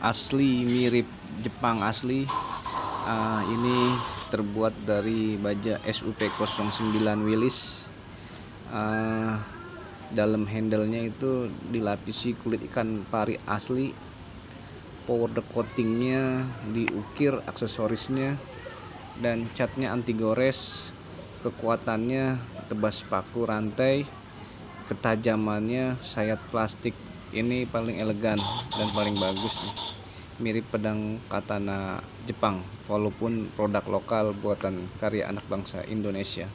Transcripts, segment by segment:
asli mirip Jepang asli. Uh, ini terbuat dari baja SUP09 Willis. Uh, dalam handle-nya itu dilapisi kulit ikan pari asli. Power coatingnya diukir aksesorisnya dan catnya anti gores. Kekuatannya tebas paku rantai. Ketajamannya sayat plastik. Ini paling elegan dan paling bagus nih. Mirip pedang katana Jepang walaupun produk lokal buatan karya anak bangsa Indonesia.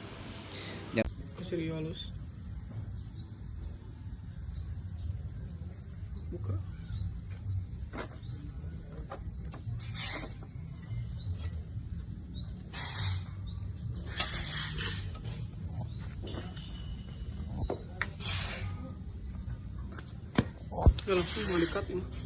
Serius buka. Langsung ini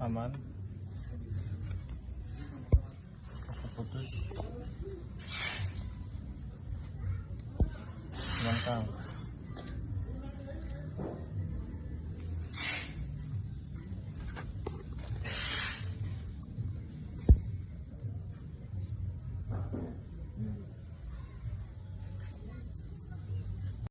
Aman. Putus. Langkang.